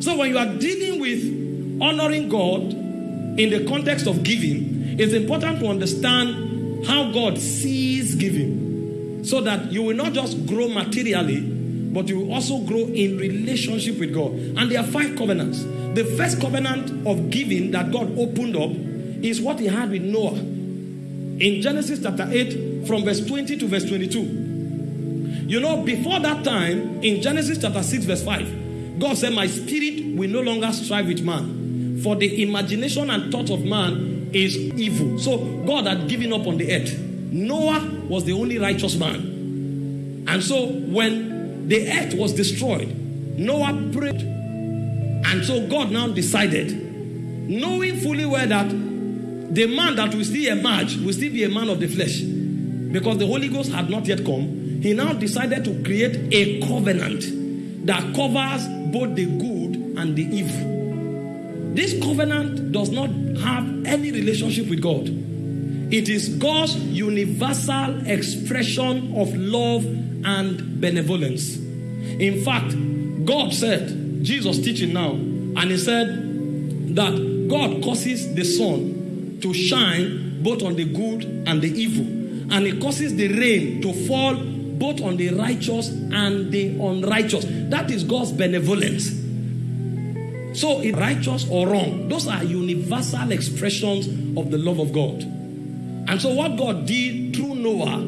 So when you are dealing with honoring God in the context of giving, it's important to understand how God sees giving so that you will not just grow materially, but you will also grow in relationship with God. And there are five covenants. The first covenant of giving that God opened up is what he had with Noah. In Genesis chapter 8, from verse 20 to verse 22. You know, before that time, in Genesis chapter 6, verse 5, God said, My spirit will no longer strive with man, for the imagination and thought of man is evil. So God had given up on the earth. Noah was the only righteous man. And so when the earth was destroyed, Noah prayed. And so God now decided, knowing fully well that the man that will still emerge will still be a man of the flesh because the Holy Ghost had not yet come. He now decided to create a covenant that covers both the good and the evil. This covenant does not have any relationship with God. It is God's universal expression of love and benevolence. In fact, God said, Jesus teaching now, and he said that God causes the sun to shine both on the good and the evil, and he causes the rain to fall both on the righteous and the unrighteous. That is God's benevolence. So, righteous or wrong, those are universal expressions of the love of God. And so, what God did through Noah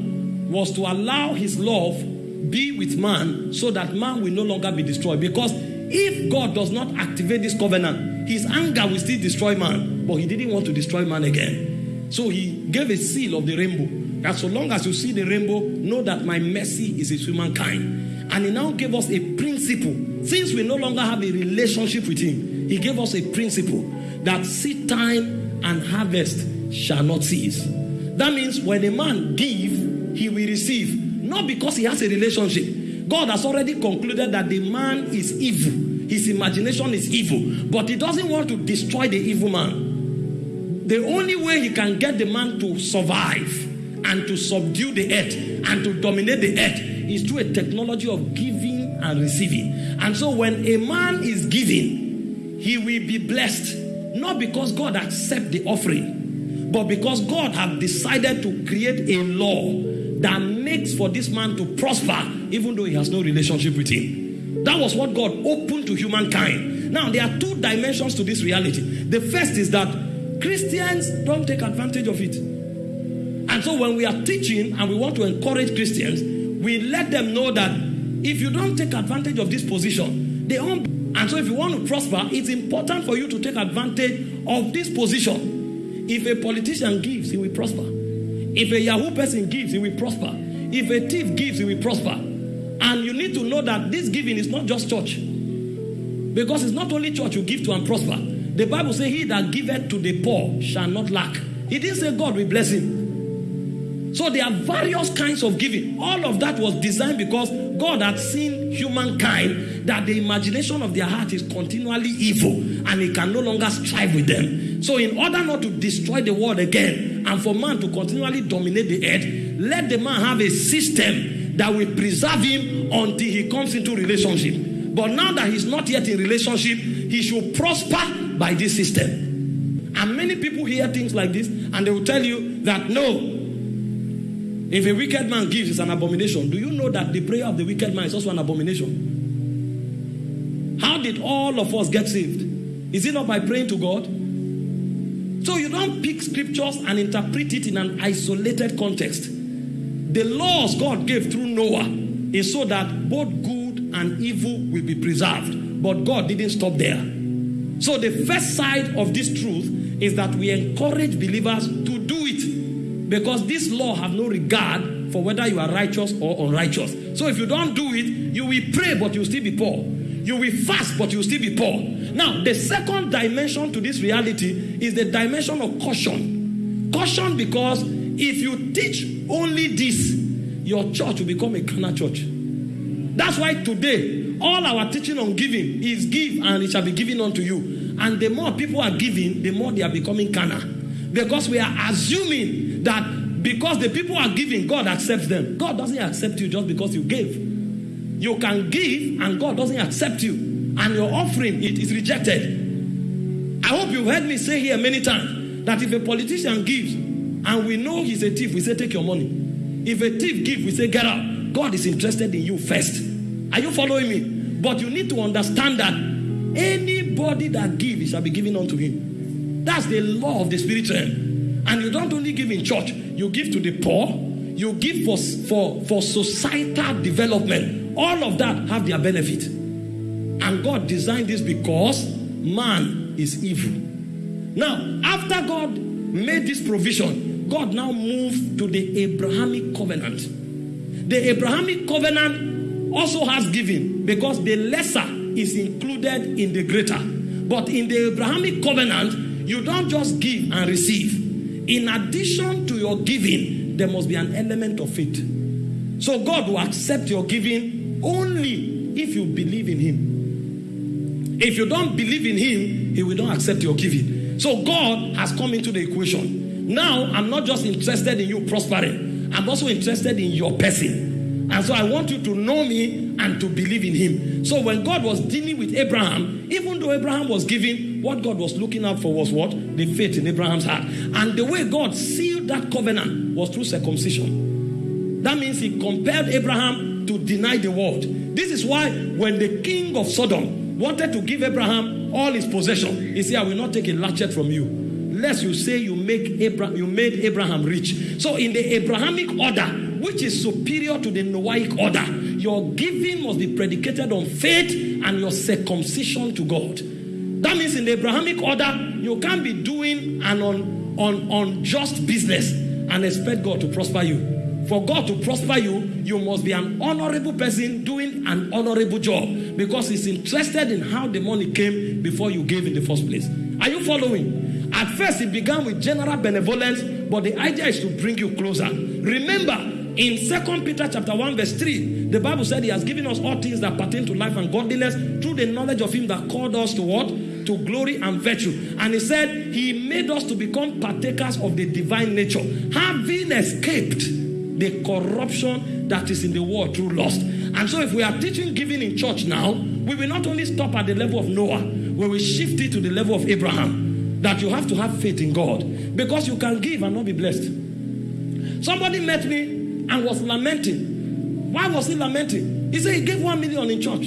was to allow his love be with man so that man will no longer be destroyed. Because if God does not activate this covenant, his anger will still destroy man. But he didn't want to destroy man again. So he gave a seal of the rainbow. That so long as you see the rainbow, know that my mercy is with humankind. And he now gave us a principle. Since we no longer have a relationship with him, he gave us a principle that seed time and harvest shall not cease. That means when a man give, he will receive. Not because he has a relationship. God has already concluded that the man is evil. His imagination is evil. But he doesn't want to destroy the evil man. The only way he can get the man to survive and to subdue the earth and to dominate the earth is through a technology of giving and receiving. And so when a man is giving, he will be blessed. Not because God accept the offering, but because God have decided to create a law that makes for this man to prosper even though he has no relationship with him. That was what God opened to humankind. Now, there are two dimensions to this reality. The first is that Christians don't take advantage of it. And so, when we are teaching and we want to encourage Christians, we let them know that if you don't take advantage of this position, they won't. And so, if you want to prosper, it's important for you to take advantage of this position. If a politician gives, he will prosper. If a Yahoo person gives, he will prosper. If a thief gives, he will prosper. And you need to know that this giving is not just church. Because it's not only church you give to and prosper. The Bible says, He that giveth to the poor shall not lack. He didn't say God will bless him. So there are various kinds of giving. All of that was designed because God had seen humankind that the imagination of their heart is continually evil and he can no longer strive with them. So, in order not to destroy the world again and for man to continually dominate the earth, let the man have a system that will preserve him until he comes into relationship. But now that he's not yet in relationship, he should prosper by this system. And many people hear things like this and they will tell you that no, if a wicked man gives, it's an abomination. Do you know that the prayer of the wicked man is also an abomination? How did all of us get saved? Is it not by praying to God? So you don't pick scriptures and interpret it in an isolated context. The laws God gave through Noah is so that both good and evil will be preserved. But God didn't stop there. So the first side of this truth is that we encourage believers to because this law have no regard for whether you are righteous or unrighteous. So if you don't do it, you will pray but you will still be poor. You will fast but you will still be poor. Now, the second dimension to this reality is the dimension of caution. Caution because if you teach only this, your church will become a carnal church. That's why today, all our teaching on giving is give and it shall be given unto you. And the more people are giving, the more they are becoming carnal. Because we are assuming that because the people are giving, God accepts them. God doesn't accept you just because you gave. You can give and God doesn't accept you. and your offering it is rejected. I hope you've heard me say here many times that if a politician gives and we know he's a thief, we say, Take your money. If a thief gives, we say, Get out. God is interested in you first. Are you following me? But you need to understand that anybody that gives, shall be given unto him. That's the law of the spirit realm. And you don't only give in church, you give to the poor, you give for, for, for societal development. All of that have their benefit. And God designed this because man is evil. Now, after God made this provision, God now moved to the Abrahamic covenant. The Abrahamic covenant also has giving because the lesser is included in the greater. But in the Abrahamic covenant, you don't just give and receive. In addition to your giving, there must be an element of faith. So God will accept your giving only if you believe in Him. If you don't believe in Him, He will not accept your giving. So God has come into the equation. Now I'm not just interested in you prospering, I'm also interested in your person. And so I want you to know me and to believe in him. So when God was dealing with Abraham, even though Abraham was giving, what God was looking out for was what? The faith in Abraham's heart. And the way God sealed that covenant was through circumcision. That means he compelled Abraham to deny the world. This is why when the king of Sodom wanted to give Abraham all his possession, he said, I will not take a latchet from you. Lest you say you make Abraham, you made Abraham rich. So in the Abrahamic order, which is superior to the Noahic order, your giving must be predicated on faith and your circumcision to God. That means in the Abrahamic order, you can't be doing an un, un, unjust business and expect God to prosper you. For God to prosper you, you must be an honorable person doing an honorable job because He's interested in how the money came before you gave in the first place. Are you following? At first, it began with general benevolence, but the idea is to bring you closer. Remember, in Second Peter chapter 1, verse 3, the Bible said he has given us all things that pertain to life and godliness through the knowledge of him that called us to what? To glory and virtue. And he said he made us to become partakers of the divine nature, having escaped the corruption that is in the world through lust. And so if we are teaching giving in church now, we will not only stop at the level of Noah, we will shift it to the level of Abraham. That you have to have faith in God. Because you can give and not be blessed. Somebody met me and was lamenting. Why was he lamenting? He said he gave one million in church.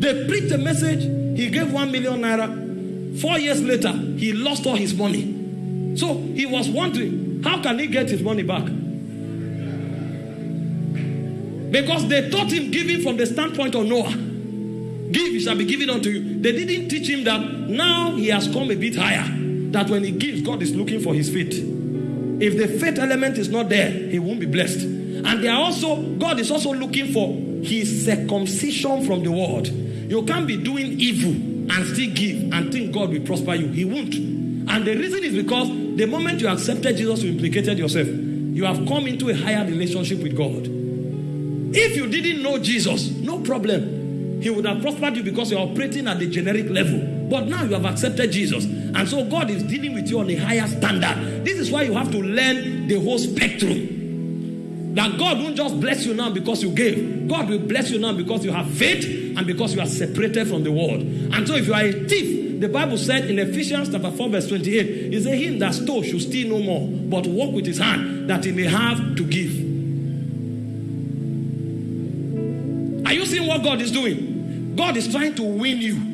They preached a message, he gave one million naira. Four years later, he lost all his money. So he was wondering, how can he get his money back? Because they taught him giving from the standpoint of Noah. Give, it shall be given unto you. They didn't teach him that now he has come a bit higher. That when he gives, God is looking for his faith. If the faith element is not there, he won't be blessed. And they are also, God is also looking for his circumcision from the world. You can't be doing evil and still give and think God will prosper you. He won't. And the reason is because the moment you accepted Jesus, you implicated yourself. You have come into a higher relationship with God. If you didn't know Jesus, no problem. He would have prospered you because you're operating at the generic level. But now you have accepted Jesus. And so God is dealing with you on a higher standard. This is why you have to learn the whole spectrum. That God won't just bless you now because you gave. God will bless you now because you have faith and because you are separated from the world. And so if you are a thief, the Bible said in Ephesians chapter 4, verse 28, it said, Him that stole should steal no more, but work with his hand that he may have to give. Are you seeing what God is doing? God is trying to win you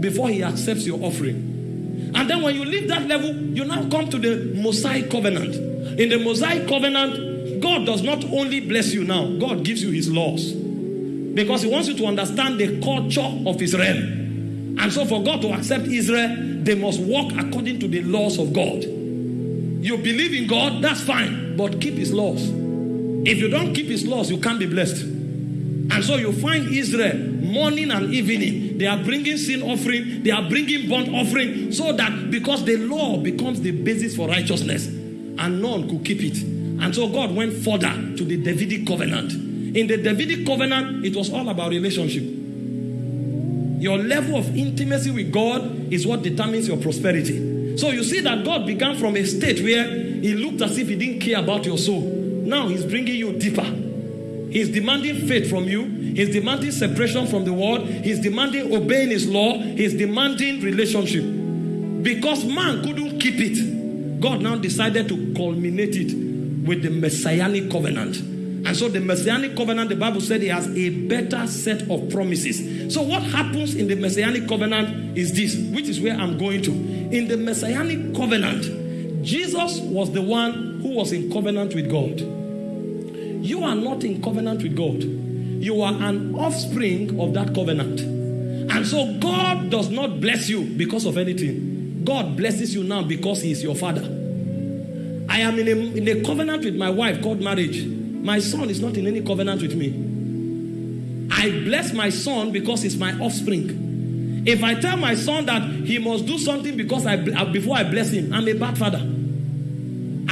before he accepts your offering. And then when you leave that level, you now come to the Mosaic covenant. In the Mosaic covenant, God does not only bless you now, God gives you his laws. Because he wants you to understand the culture of Israel. And so for God to accept Israel, they must walk according to the laws of God. You believe in God, that's fine, but keep his laws. If you don't keep his laws, you can't be blessed. And so you find Israel morning and evening. They are bringing sin offering, they are bringing burnt offering, so that because the law becomes the basis for righteousness, and none could keep it. And so God went further to the Davidic covenant. In the Davidic covenant, it was all about relationship. Your level of intimacy with God is what determines your prosperity. So you see that God began from a state where He looked as if He didn't care about your soul. Now He's bringing you deeper. He's demanding faith from you. He's demanding separation from the world. He's demanding obeying his law. He's demanding relationship. Because man couldn't keep it, God now decided to culminate it with the messianic covenant. And so the messianic covenant, the Bible said, it has a better set of promises. So what happens in the messianic covenant is this, which is where I'm going to. In the messianic covenant, Jesus was the one who was in covenant with God. You are not in covenant with God. You are an offspring of that covenant. And so God does not bless you because of anything. God blesses you now because He is your father. I am in a, in a covenant with my wife called marriage. My son is not in any covenant with me. I bless my son because he's my offspring. If I tell my son that he must do something because I before I bless him, I'm a bad father.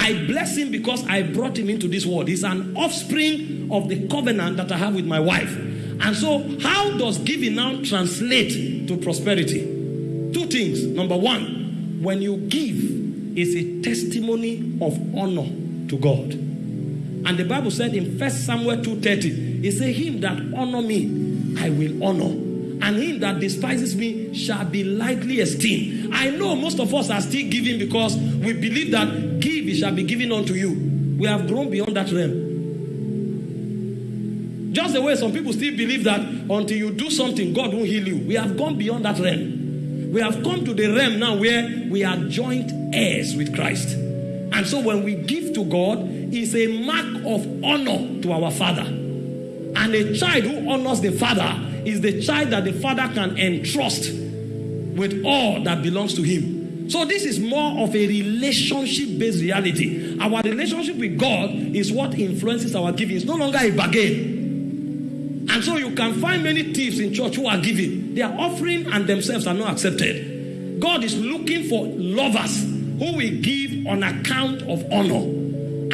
I bless him because I brought him into this world. He's an offspring of the covenant that I have with my wife. And so, how does giving now translate to prosperity? Two things. Number one, when you give, is a testimony of honor to God. And the Bible said in First Samuel 2:30, it said, Him that honor me, I will honor and him that despises me shall be lightly esteemed. I know most of us are still giving because we believe that give it shall be given unto you. We have grown beyond that realm. Just the way some people still believe that until you do something, God won't heal you. We have gone beyond that realm. We have come to the realm now where we are joint heirs with Christ. And so when we give to God, it's a mark of honor to our Father. And a child who honors the Father is the child that the father can entrust with all that belongs to him. So, this is more of a relationship based reality. Our relationship with God is what influences our giving. It's no longer a bargain. And so, you can find many thieves in church who are giving, their offering and themselves are not accepted. God is looking for lovers who will give on account of honor.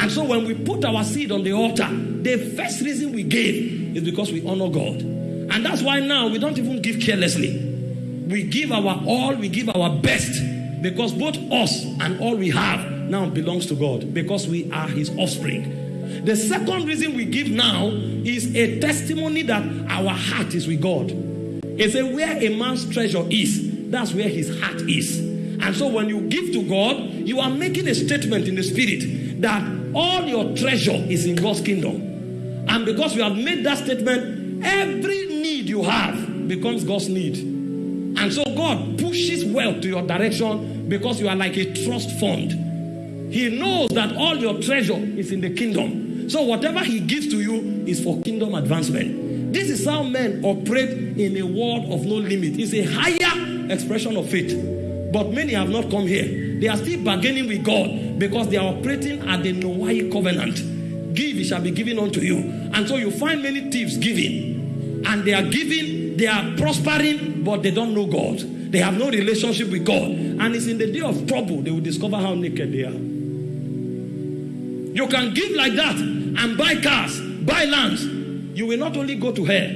And so, when we put our seed on the altar, the first reason we gave is because we honor God. And that's why now we don't even give carelessly. We give our all, we give our best because both us and all we have now belongs to God because we are His offspring. The second reason we give now is a testimony that our heart is with God. It's a where a man's treasure is, that's where his heart is. And so when you give to God, you are making a statement in the spirit that all your treasure is in God's kingdom. And because we have made that statement, every need you have becomes God's need. And so God pushes wealth to your direction because you are like a trust fund. He knows that all your treasure is in the kingdom. So whatever He gives to you is for kingdom advancement. This is how men operate in a world of no limit. It's a higher expression of faith. But many have not come here. They are still bargaining with God because they are operating at the Noahic covenant. Give, it shall be given unto you. And so you find many thieves giving. And they are giving, they are prospering, but they don't know God. They have no relationship with God. And it's in the day of trouble they will discover how naked they are. You can give like that and buy cars, buy lands. You will not only go to hell,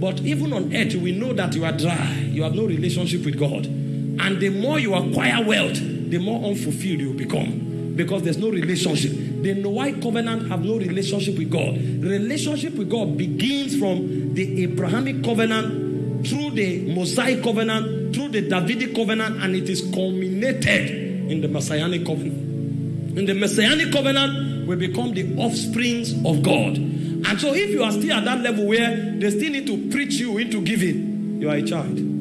but even on earth, you will know that you are dry. You have no relationship with God. And the more you acquire wealth, the more unfulfilled you become because there's no relationship. The Noahic covenant have no relationship with God. Relationship with God begins from the Abrahamic covenant through the Mosaic covenant, through the Davidic covenant, and it is culminated in the Messianic covenant. In the Messianic covenant, we become the offsprings of God. And so, if you are still at that level where they still need to preach you into giving, you are a child.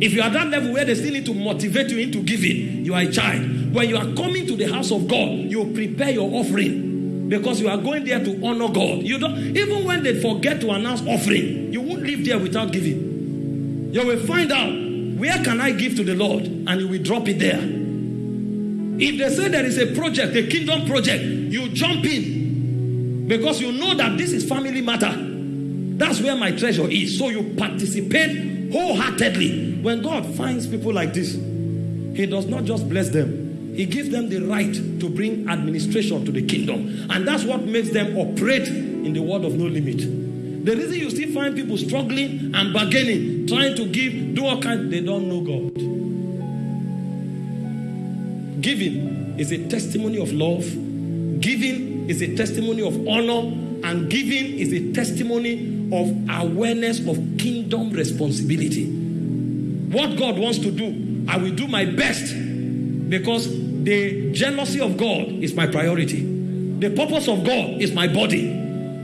If you are at that level where they still need to motivate you into giving, you are a child. When you are coming to the house of God, you prepare your offering because you are going there to honor God. You don't even when they forget to announce offering, you won't live there without giving. You will find out where can I give to the Lord, and you will drop it there. If they say there is a project, a kingdom project, you jump in because you know that this is family matter. That's where my treasure is. So you participate wholeheartedly. When God finds people like this, He does not just bless them, He gives them the right to bring administration to the kingdom. And that's what makes them operate in the world of no limit. The reason you still find people struggling and bargaining, trying to give, do all kinds, they don't know God. Giving is a testimony of love. Giving is a testimony of honor. And giving is a testimony of awareness of kingdom responsibility. What God wants to do, I will do my best because the jealousy of God is my priority. The purpose of God is my body.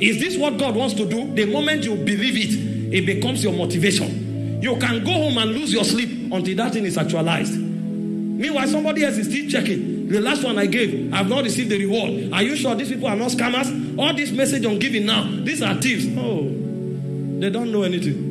Is this what God wants to do? The moment you believe it, it becomes your motivation. You can go home and lose your sleep until that thing is actualized. Meanwhile, somebody else is still checking. The last one I gave, I've not received the reward. Are you sure these people are not scammers? All this message on giving now, these are thieves. Oh, they don't know anything.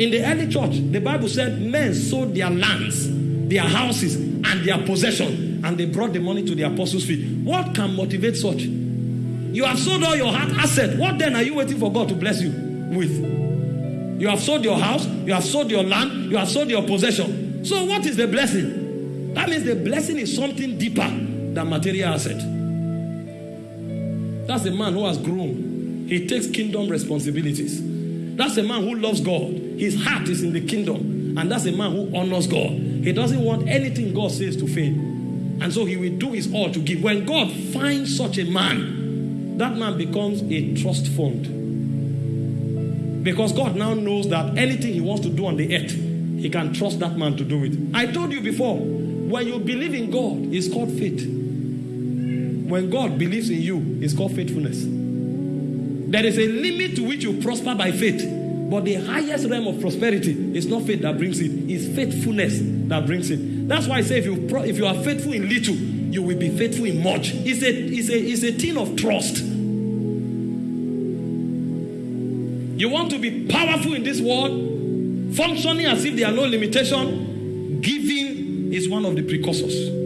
In the early church, the Bible said men sold their lands, their houses, and their possession, and they brought the money to the apostles' feet. What can motivate such? You have sold all your asset. What then are you waiting for God to bless you with? You have sold your house, you have sold your land, you have sold your possession. So, what is the blessing? That means the blessing is something deeper than material asset. That's a man who has grown. He takes kingdom responsibilities. That's a man who loves God. His heart is in the kingdom. And that's a man who honors God. He doesn't want anything God says to fail. And so he will do his all to give. When God finds such a man, that man becomes a trust fund. Because God now knows that anything he wants to do on the earth, he can trust that man to do it. I told you before, when you believe in God, it's called faith. When God believes in you, it's called faithfulness. There is a limit to which you prosper by faith. But the highest realm of prosperity is not faith that brings it, it's faithfulness that brings it. That's why I say if you, pro- if you are faithful in little, you will be faithful in much. It's a, it's, a, it's a thing of trust. You want to be powerful in this world, functioning as if there are no limitation. Giving is one of the precursors.